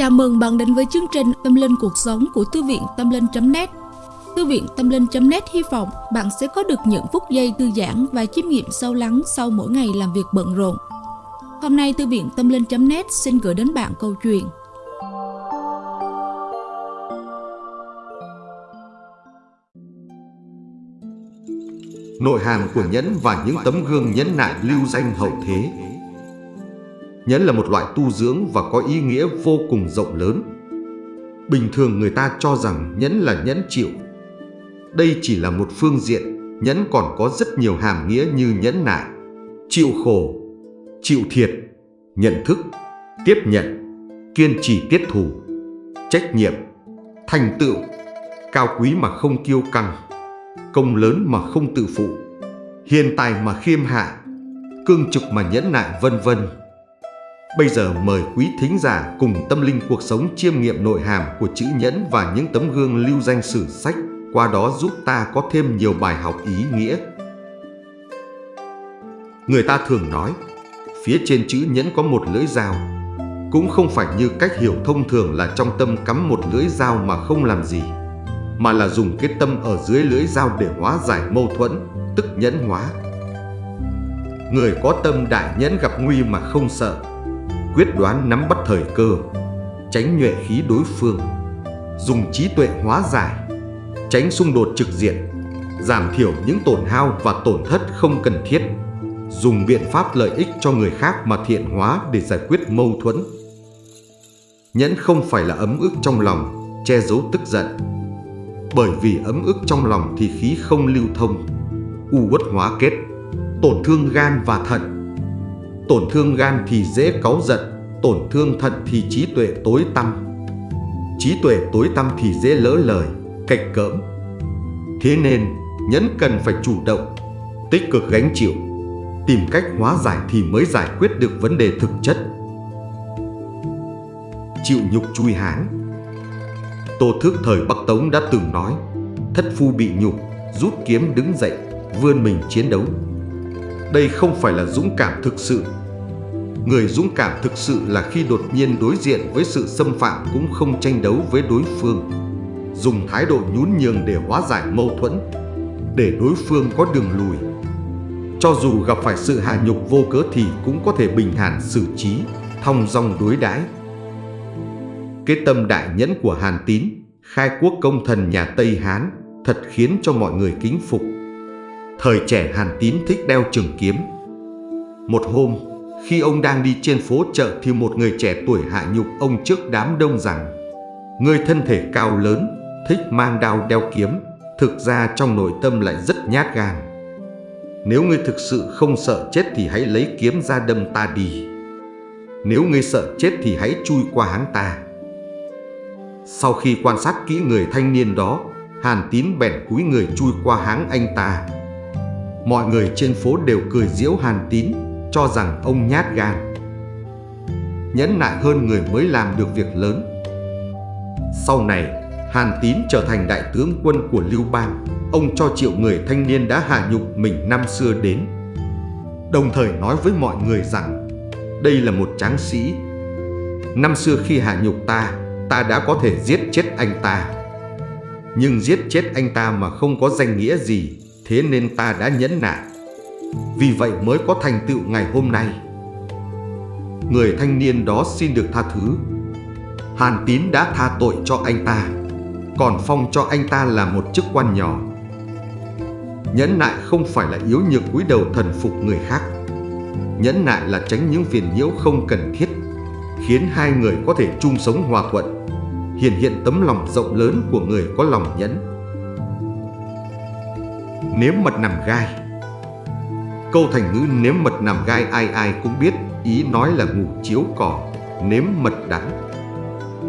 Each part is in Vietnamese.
Chào mừng bạn đến với chương trình Tâm Linh Cuộc Sống của Thư viện Tâm Linh.net Thư viện Tâm Linh.net hy vọng bạn sẽ có được những phút giây thư giãn và chiêm nghiệm sâu lắng sau mỗi ngày làm việc bận rộn. Hôm nay Thư viện Tâm Linh.net xin gửi đến bạn câu chuyện. Nội hàm của nhẫn và những tấm gương nhẫn nại lưu danh hậu thế. Nhẫn là một loại tu dưỡng và có ý nghĩa vô cùng rộng lớn. Bình thường người ta cho rằng nhẫn là nhẫn chịu. Đây chỉ là một phương diện, nhẫn còn có rất nhiều hàm nghĩa như nhẫn nại, chịu khổ, chịu thiệt, nhận thức, tiếp nhận, kiên trì tiết thủ, trách nhiệm, thành tựu, cao quý mà không kiêu căng, công lớn mà không tự phụ, hiền tài mà khiêm hạ, cương trực mà nhẫn nại vân vân. Bây giờ mời quý thính giả cùng tâm linh cuộc sống chiêm nghiệm nội hàm của chữ nhẫn và những tấm gương lưu danh sử sách, qua đó giúp ta có thêm nhiều bài học ý nghĩa. Người ta thường nói, phía trên chữ nhẫn có một lưỡi dao. Cũng không phải như cách hiểu thông thường là trong tâm cắm một lưỡi dao mà không làm gì, mà là dùng cái tâm ở dưới lưỡi dao để hóa giải mâu thuẫn, tức nhẫn hóa. Người có tâm đại nhẫn gặp nguy mà không sợ, quyết đoán nắm bắt thời cơ, tránh nhuệ khí đối phương, dùng trí tuệ hóa giải, tránh xung đột trực diện, giảm thiểu những tổn hao và tổn thất không cần thiết, dùng biện pháp lợi ích cho người khác mà thiện hóa để giải quyết mâu thuẫn. Nhẫn không phải là ấm ức trong lòng, che giấu tức giận. Bởi vì ấm ức trong lòng thì khí không lưu thông, u uất hóa kết, tổn thương gan và thận Tổn thương gan thì dễ cáu giận, tổn thương thận thì trí tuệ tối tăm. Trí tuệ tối tăm thì dễ lỡ lời, cạch cỡm. Thế nên, nhẫn cần phải chủ động, tích cực gánh chịu, tìm cách hóa giải thì mới giải quyết được vấn đề thực chất. Chịu nhục chui háng Tô Thước thời Bắc Tống đã từng nói Thất phu bị nhục, rút kiếm đứng dậy, vươn mình chiến đấu. Đây không phải là dũng cảm thực sự Người dũng cảm thực sự là khi đột nhiên đối diện với sự xâm phạm cũng không tranh đấu với đối phương. Dùng thái độ nhún nhường để hóa giải mâu thuẫn, để đối phương có đường lùi. Cho dù gặp phải sự hạ nhục vô cớ thì cũng có thể bình thản xử trí, thong dong đối đãi. Cái tâm đại nhẫn của Hàn Tín, khai quốc công thần nhà Tây Hán, thật khiến cho mọi người kính phục. Thời trẻ Hàn Tín thích đeo trường kiếm. Một hôm, khi ông đang đi trên phố chợ thì một người trẻ tuổi hạ nhục ông trước đám đông rằng Người thân thể cao lớn, thích mang đao đeo kiếm, thực ra trong nội tâm lại rất nhát gan. Nếu ngươi thực sự không sợ chết thì hãy lấy kiếm ra đâm ta đi. Nếu ngươi sợ chết thì hãy chui qua háng ta. Sau khi quan sát kỹ người thanh niên đó, Hàn Tín bèn cúi người chui qua háng anh ta. Mọi người trên phố đều cười giễu Hàn Tín cho rằng ông nhát gan. Nhẫn nại hơn người mới làm được việc lớn. Sau này, Hàn Tín trở thành đại tướng quân của Lưu Bang. Ông cho triệu người thanh niên đã hạ nhục mình năm xưa đến. Đồng thời nói với mọi người rằng đây là một tráng sĩ. Năm xưa khi hạ nhục ta, ta đã có thể giết chết anh ta. Nhưng giết chết anh ta mà không có danh nghĩa gì, thế nên ta đã nhẫn nại. Vì vậy mới có thành tựu ngày hôm nay. Người thanh niên đó xin được tha thứ. Hàn Tín đã tha tội cho anh ta, Còn phong cho anh ta là một chức quan nhỏ. Nhẫn nại không phải là yếu nhược cúi đầu thần phục người khác. Nhẫn nại là tránh những phiền nhiễu không cần thiết, Khiến hai người có thể chung sống hòa thuận, Hiện hiện tấm lòng rộng lớn của người có lòng nhẫn. Nếu mật nằm gai Câu thành ngữ nếm mật nằm gai ai ai cũng biết Ý nói là ngủ chiếu cỏ, nếm mật đắng.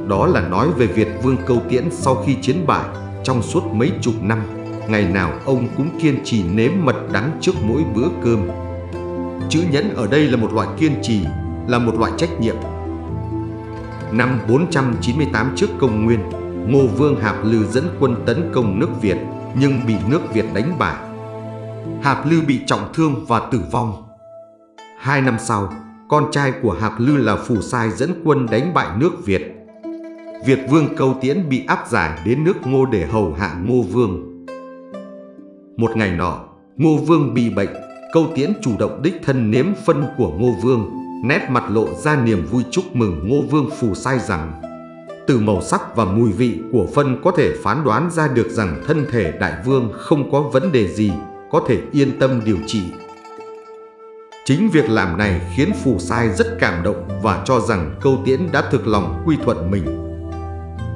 Đó là nói về Việt Vương Câu Tiễn sau khi chiến bại Trong suốt mấy chục năm. Ngày nào ông cũng kiên trì nếm mật đắng trước mỗi bữa cơm. Chữ nhẫn ở đây là một loại kiên trì Là một loại trách nhiệm. Năm 498 trước công nguyên Ngô Vương Hạp Lư dẫn quân tấn công nước Việt Nhưng bị nước Việt đánh bại. Hạp Lư bị trọng thương và tử vong. Hai năm sau, con trai của Hạp Lư là Phù Sai dẫn quân đánh bại nước Việt. Việt vương Câu Tiễn bị áp giải đến nước Ngô để hầu hạ Ngô Vương. Một ngày nọ, Ngô Vương bị bệnh, Câu Tiễn chủ động đích thân nếm phân của Ngô Vương, nét mặt lộ ra niềm vui chúc mừng Ngô Vương phù sai rằng từ màu sắc và mùi vị của phân có thể phán đoán ra được rằng thân thể đại vương không có vấn đề gì, có thể yên tâm điều trị. Chính việc làm này khiến phù sai rất cảm động và cho rằng câu tiễn đã thực lòng quy thuận mình.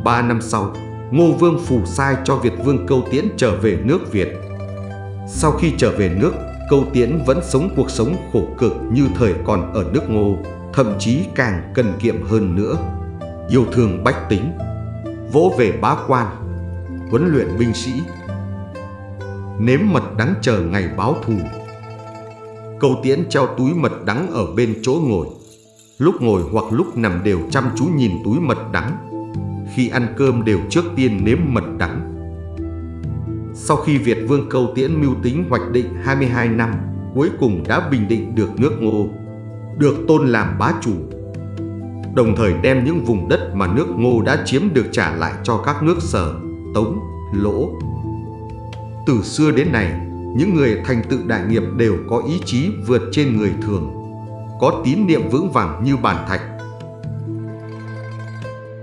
Ba năm sau, Ngô Vương phù sai cho Việt Vương câu tiễn trở về nước Việt. Sau khi trở về nước, câu tiễn vẫn sống cuộc sống khổ cực như thời còn ở nước Ngô, thậm chí càng cần kiệm hơn nữa yêu thương bách tính, vỗ về bá quan, huấn luyện binh sĩ, nếm mật đắng chờ ngày báo thù. Câu tiễn treo túi mật đắng ở bên chỗ ngồi, lúc ngồi hoặc lúc nằm đều chăm chú nhìn túi mật đắng. Khi ăn cơm đều trước tiên nếm mật đắng. Sau khi Việt Vương Câu Tiễn mưu tính hoạch định 22 năm, cuối cùng đã bình định được nước Ngô, được tôn làm bá chủ đồng thời đem những vùng đất mà nước Ngô đã chiếm được trả lại cho các nước Sở, Tống, Lỗ. Từ xưa đến nay, những người thành tựu đại nghiệp đều có ý chí vượt trên người thường, có tín niệm vững vàng như bản thạch.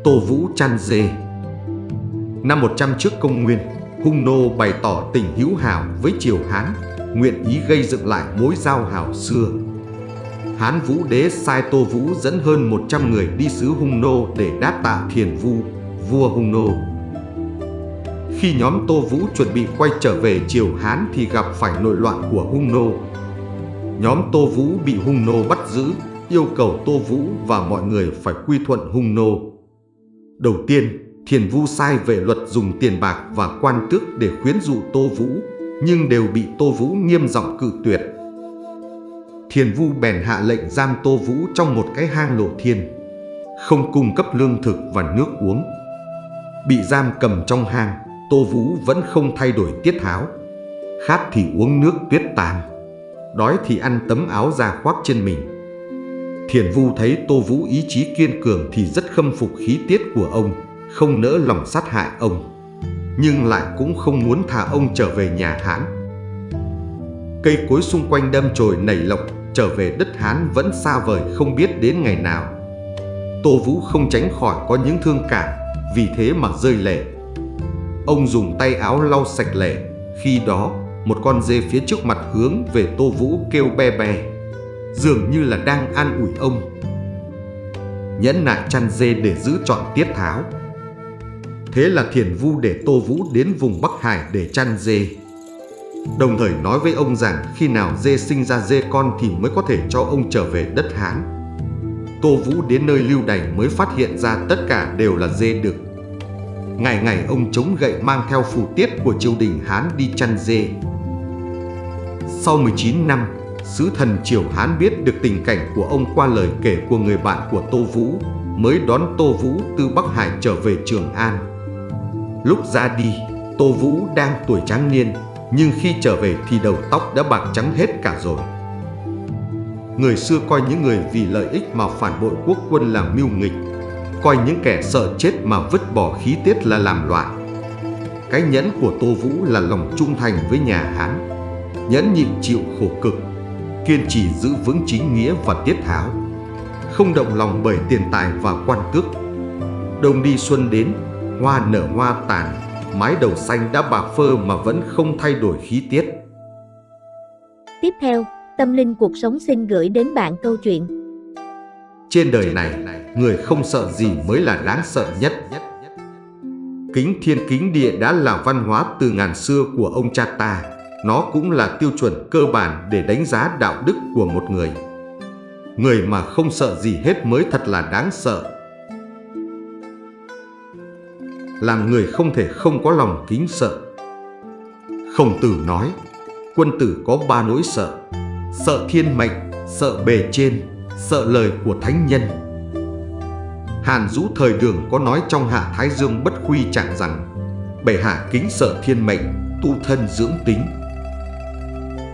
Tô Vũ chăn dê Năm 100 trước công nguyên, Hung Nô bày tỏ tình hữu hảo với Triều Hán, nguyện ý gây dựng lại mối giao hảo xưa Hán Vũ Đế sai Tô Vũ dẫn hơn 100 người đi sứ Hung Nô để đáp tạ Thiền Vu, vua Hung Nô. Khi nhóm Tô Vũ chuẩn bị quay trở về triều Hán thì gặp phải nội loạn của Hung Nô. Nhóm Tô Vũ bị Hung Nô bắt giữ, yêu cầu Tô Vũ và mọi người phải quy thuận Hung Nô. Đầu tiên, Thiền Vu sai về luật dùng tiền bạc và quan tước để khuyến dụ Tô Vũ, nhưng đều bị Tô Vũ nghiêm giọng cự tuyệt. Thiền Vu bèn hạ lệnh giam Tô Vũ trong một cái hang lộ thiên, không cung cấp lương thực và nước uống. Bị giam cầm trong hang, Tô Vũ vẫn không thay đổi tiết tháo. Khát thì uống nước tuyết tàn, đói thì ăn tấm áo da khoác trên mình. Thiền Vu thấy Tô Vũ ý chí kiên cường thì rất khâm phục khí tiết của ông, không nỡ lòng sát hại ông. Nhưng lại cũng không muốn thả ông trở về nhà Hán. Cây cối xung quanh đâm chồi nảy lộc trở về đất Hán vẫn xa vời không biết đến ngày nào. Tô Vũ không tránh khỏi có những thương cảm, vì thế mà rơi lệ. Ông dùng tay áo lau sạch lẻ, khi đó một con dê phía trước mặt hướng về Tô Vũ kêu be be, dường như là đang an ủi ông. Nhẫn nại chăn dê để giữ trọn tiết tháo. Thế là thiền vu để Tô Vũ đến vùng Bắc Hải để chăn dê. Đồng thời nói với ông rằng khi nào dê sinh ra dê con thì mới có thể cho ông trở về đất Hán. Tô Vũ đến nơi lưu đày mới phát hiện ra tất cả đều là dê đực. Ngày ngày ông chống gậy mang theo phù tiết của triều đình Hán đi chăn dê. Sau 19 năm, sứ thần triều Hán biết được tình cảnh của ông qua lời kể của người bạn của Tô Vũ, mới đón Tô Vũ từ Bắc Hải trở về Trường An. Lúc ra đi, Tô Vũ đang tuổi tráng niên, nhưng khi trở về thì đầu tóc đã bạc trắng hết cả rồi. Người xưa coi những người vì lợi ích mà phản bội quốc quân là mưu nghịch, coi những kẻ sợ chết mà vứt bỏ khí tiết là làm loạn. Cái nhẫn của Tô Vũ là lòng trung thành với nhà Hán, nhẫn nhịn chịu khổ cực, kiên trì giữ vững chính nghĩa và tiết tháo, không động lòng bởi tiền tài và quan tước. Đông đi xuân đến, hoa nở hoa tàn, mái đầu xanh đã bạc phơ mà vẫn không thay đổi khí tiết. Tiếp theo, Tâm Linh Cuộc Sống xin gửi đến bạn câu chuyện. Trên đời này, người không sợ gì mới là đáng sợ nhất. Kính thiên kính địa đã là văn hóa từ ngàn xưa của ông cha ta. Nó cũng là tiêu chuẩn cơ bản để đánh giá đạo đức của một người. Người mà không sợ gì hết mới thật là đáng sợ làm người không thể không có lòng kính sợ. Khổng tử nói, quân tử có ba nỗi sợ, sợ thiên mệnh, sợ bề trên, sợ lời của thánh nhân. Hàn Dũ thời đường có nói trong Hạ Thái Dương bất khuy trạng rằng, bệ hạ kính sợ thiên mệnh, tu thân dưỡng tính.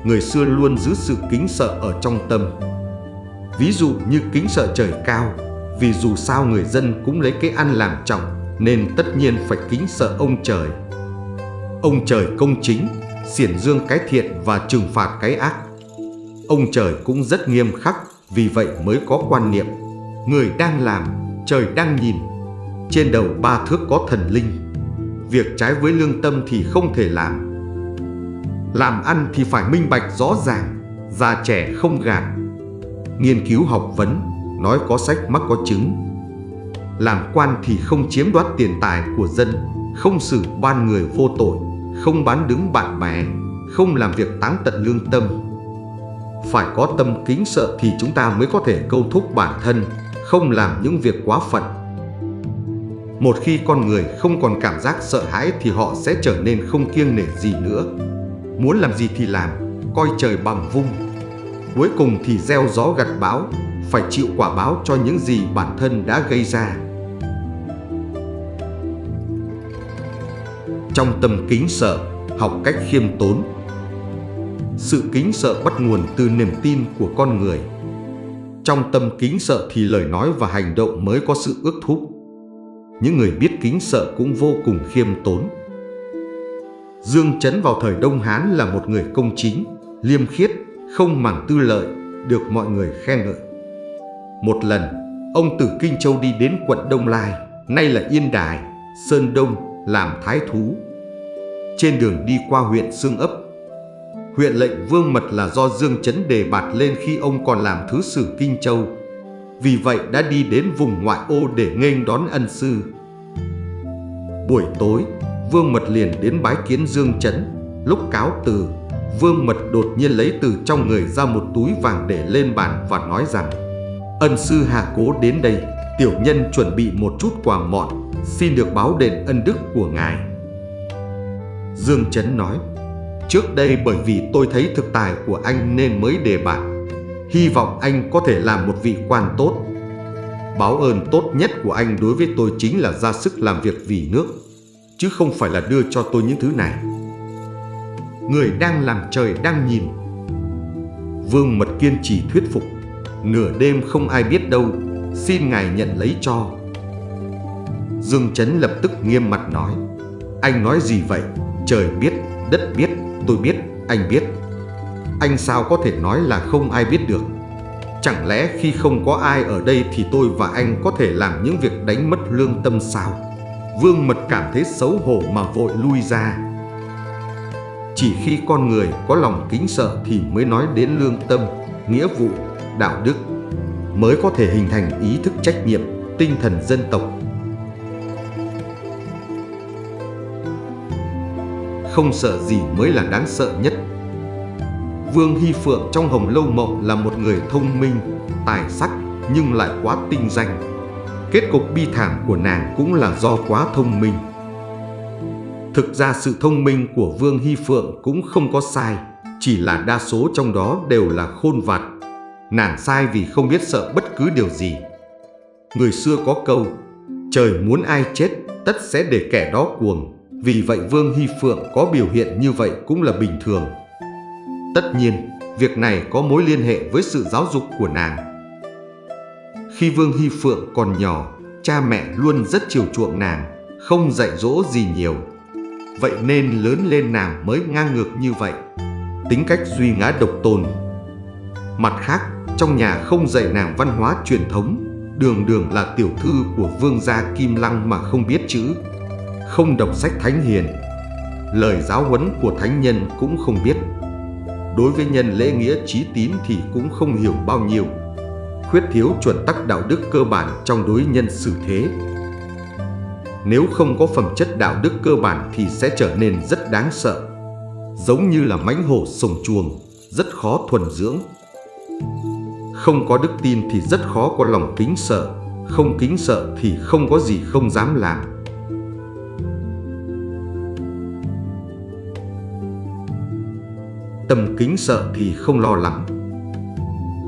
Người xưa luôn giữ sự kính sợ ở trong tâm. Ví dụ như kính sợ trời cao, vì dù sao người dân cũng lấy cái ăn làm trọng nên tất nhiên phải kính sợ ông trời. Ông trời công chính, xiển dương cái thiện và trừng phạt cái ác. Ông trời cũng rất nghiêm khắc, vì vậy mới có quan niệm người đang làm, trời đang nhìn. Trên đầu ba thước có thần linh. Việc trái với lương tâm thì không thể làm. Làm ăn thì phải minh bạch rõ ràng, già trẻ không gạt. Nghiên cứu học vấn, nói có sách mắc có chứng. Làm quan thì không chiếm đoạt tiền tài của dân, không xử ban người vô tội, không bán đứng bạn bè, không làm việc táng tận lương tâm. Phải có tâm kính sợ thì chúng ta mới có thể câu thúc bản thân, không làm những việc quá phận. Một khi con người không còn cảm giác sợ hãi thì họ sẽ trở nên không kiêng nể gì nữa. Muốn làm gì thì làm, coi trời bằng vung. Cuối cùng thì gieo gió gặt bão, phải chịu quả báo cho những gì bản thân đã gây ra. Trong tâm kính sợ, học cách khiêm tốn. Sự kính sợ bắt nguồn từ niềm tin của con người. Trong tâm kính sợ thì lời nói và hành động mới có sự ước thúc. Những người biết kính sợ cũng vô cùng khiêm tốn. Dương Chấn vào thời Đông Hán là một người công chính, liêm khiết, không màng tư lợi, được mọi người khen ngợi. Một lần, ông từ Kinh Châu đi đến quận Đông Lai, nay là Yên Đài, Sơn Đông, làm thái thú. Trên đường đi qua huyện Sương Ấp, huyện lệnh Vương Mật là do Dương Chấn đề bạt lên khi ông còn làm thứ sử Kinh Châu. Vì vậy đã đi đến vùng ngoại ô để nghênh đón ân sư. Buổi tối, Vương Mật liền đến bái kiến Dương Chấn. Lúc cáo từ, Vương Mật đột nhiên lấy từ trong người ra một túi vàng để lên bàn và nói rằng Ân sư Hà Cố đến đây, tiểu nhân chuẩn bị một chút quà mọn, xin được báo đền ân đức của ngài. Dương Chấn nói Trước đây bởi vì tôi thấy thực tài của anh nên mới đề bạt. Hy vọng anh có thể làm một vị quan tốt. Báo ơn tốt nhất của anh đối với tôi chính là ra sức làm việc vì nước Chứ không phải là đưa cho tôi những thứ này. Người đang làm trời đang nhìn. Vương Mật kiên trì thuyết phục Nửa đêm không ai biết đâu Xin ngài nhận lấy cho. Dương Chấn lập tức nghiêm mặt nói Anh nói gì vậy? Trời biết, đất biết, tôi biết, anh biết. Anh sao có thể nói là không ai biết được? Chẳng lẽ khi không có ai ở đây thì tôi và anh có thể làm những việc đánh mất lương tâm sao? Vương Mật cảm thấy xấu hổ mà vội lui ra. Chỉ khi con người có lòng kính sợ thì mới nói đến lương tâm, nghĩa vụ, đạo đức Mới có thể hình thành ý thức trách nhiệm, tinh thần dân tộc. Không sợ gì mới là đáng sợ nhất. Vương Hy Phượng trong Hồng Lâu Mộng là một người thông minh, tài sắc nhưng lại quá tinh danh. Kết cục bi thảm của nàng cũng là do quá thông minh. Thực ra sự thông minh của Vương Hy Phượng cũng không có sai, chỉ là đa số trong đó đều là khôn vặt. Nàng sai vì không biết sợ bất cứ điều gì. Người xưa có câu, trời muốn ai chết tất sẽ để kẻ đó cuồng. Vì vậy Vương Hy Phượng có biểu hiện như vậy cũng là bình thường. Tất nhiên, việc này có mối liên hệ với sự giáo dục của nàng. Khi Vương Hy Phượng còn nhỏ, cha mẹ luôn rất chiều chuộng nàng, không dạy dỗ gì nhiều. Vậy nên lớn lên nàng mới ngang ngược như vậy, tính cách duy ngã độc tôn. Mặt khác, trong nhà không dạy nàng văn hóa truyền thống, đường đường là tiểu thư của vương gia Kim Lăng mà không biết chữ, không đọc sách thánh hiền, lời giáo huấn của thánh nhân cũng không biết. Đối với nhân lễ nghĩa trí tín thì cũng không hiểu bao nhiêu, khuyết thiếu chuẩn tắc đạo đức cơ bản trong đối nhân xử thế. Nếu không có phẩm chất đạo đức cơ bản thì sẽ trở nên rất đáng sợ, giống như là mãnh hổ sồng chuồng, rất khó thuần dưỡng. Không có đức tin thì rất khó có lòng kính sợ, không kính sợ thì không có gì không dám làm. Tâm kính sợ thì không lo lắng.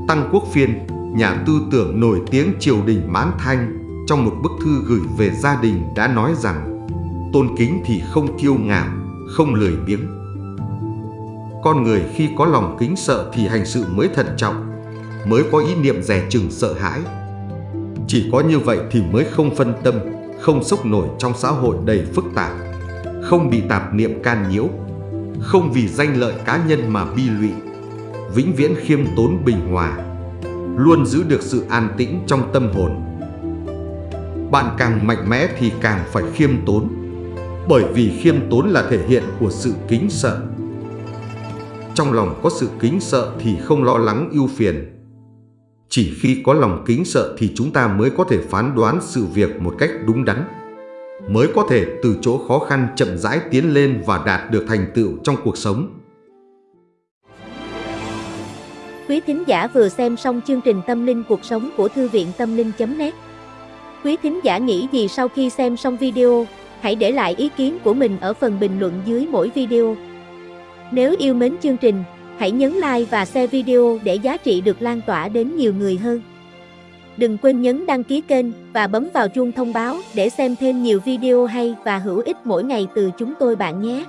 Tăng Quốc Phiên, nhà tư tưởng nổi tiếng triều đình Mãn Thanh, trong một bức thư gửi về gia đình đã nói rằng tôn kính thì không kiêu ngạo, không lười biếng. Con người khi có lòng kính sợ thì hành sự mới thận trọng, mới có ý niệm rẻ chừng sợ hãi. Chỉ có như vậy thì mới không phân tâm, không sốc nổi trong xã hội đầy phức tạp, không bị tạp niệm can nhiễu, không vì danh lợi cá nhân mà bi lụy, vĩnh viễn khiêm tốn bình hòa, luôn giữ được sự an tĩnh trong tâm hồn. Bạn càng mạnh mẽ thì càng phải khiêm tốn, bởi vì khiêm tốn là thể hiện của sự kính sợ. Trong lòng có sự kính sợ thì không lo lắng ưu phiền. Chỉ khi có lòng kính sợ thì chúng ta mới có thể phán đoán sự việc một cách đúng đắn, mới có thể từ chỗ khó khăn chậm rãi tiến lên và đạt được thành tựu trong cuộc sống. Quý thính giả vừa xem xong chương trình Tâm linh cuộc sống của Thư viện Tâm linh.net Quý thính giả nghĩ gì sau khi xem xong video, hãy để lại ý kiến của mình ở phần bình luận dưới mỗi video. Nếu yêu mến chương trình, hãy nhấn like và share video để giá trị được lan tỏa đến nhiều người hơn. Đừng quên nhấn đăng ký kênh và bấm vào chuông thông báo để xem thêm nhiều video hay và hữu ích mỗi ngày từ chúng tôi bạn nhé.